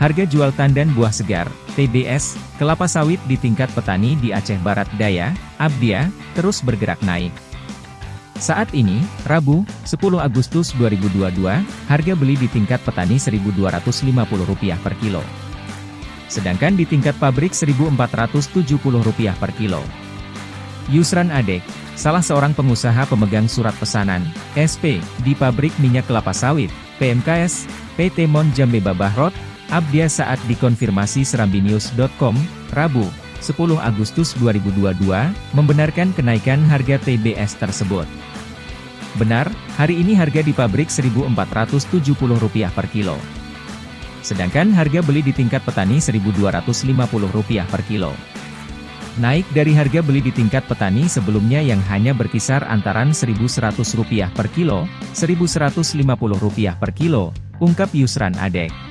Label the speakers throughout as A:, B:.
A: Harga jual tandan buah segar, TBS, kelapa sawit di tingkat petani di Aceh Barat Daya, Abdia, terus bergerak naik. Saat ini, Rabu, 10 Agustus 2022, harga beli di tingkat petani Rp1.250 per kilo. Sedangkan di tingkat pabrik Rp1.470 per kilo. Yusran Adek, salah seorang pengusaha pemegang surat pesanan, SP, di pabrik minyak kelapa sawit, PMKS, PT Mon Jambe Babahrot, Abdia saat dikonfirmasi serambinews.com, Rabu, 10 Agustus 2022, membenarkan kenaikan harga TBS tersebut. Benar, hari ini harga di pabrik Rp1.470 per kilo. Sedangkan harga beli di tingkat petani Rp1.250 per kilo. Naik dari harga beli di tingkat petani sebelumnya yang hanya berkisar antaran Rp1.100 per kilo, Rp1.150 per kilo, ungkap Yusran Adek.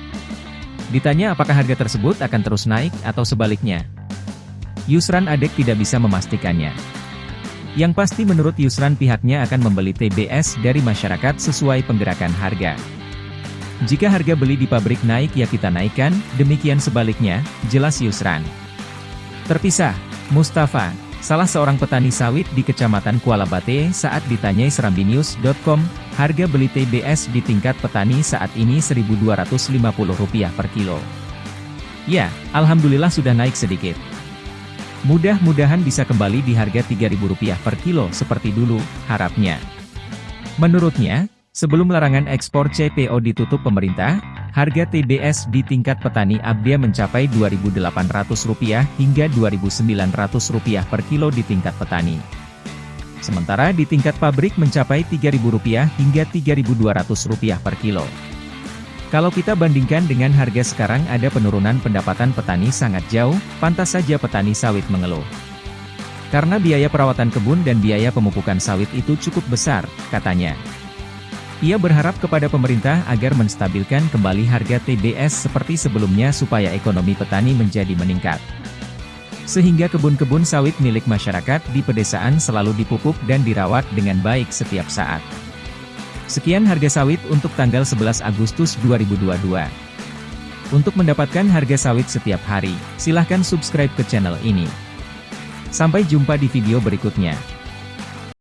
A: Ditanya apakah harga tersebut akan terus naik atau sebaliknya. Yusran Adek tidak bisa memastikannya. Yang pasti menurut Yusran pihaknya akan membeli TBS dari masyarakat sesuai penggerakan harga. Jika harga beli di pabrik naik ya kita naikkan, demikian sebaliknya, jelas Yusran. Terpisah, Mustafa, salah seorang petani sawit di Kecamatan Kuala Bate saat ditanyai serambinews.com, harga beli TBS di tingkat petani saat ini Rp1.250 per kilo. Ya, Alhamdulillah sudah naik sedikit. Mudah-mudahan bisa kembali di harga Rp3.000 per kilo seperti dulu, harapnya. Menurutnya, sebelum larangan ekspor CPO ditutup pemerintah, Harga TBS di tingkat petani Abdia mencapai Rp2.800 hingga Rp2.900 per kilo di tingkat petani. Sementara di tingkat pabrik mencapai Rp3.000 hingga Rp3.200 per kilo. Kalau kita bandingkan dengan harga sekarang ada penurunan pendapatan petani sangat jauh, pantas saja petani sawit mengeluh. Karena biaya perawatan kebun dan biaya pemupukan sawit itu cukup besar, katanya. Ia berharap kepada pemerintah agar menstabilkan kembali harga TBS seperti sebelumnya supaya ekonomi petani menjadi meningkat. Sehingga kebun-kebun sawit milik masyarakat di pedesaan selalu dipupuk dan dirawat dengan baik setiap saat. Sekian harga sawit untuk tanggal 11 Agustus 2022. Untuk mendapatkan harga sawit setiap hari, silahkan subscribe ke channel ini. Sampai jumpa di video berikutnya.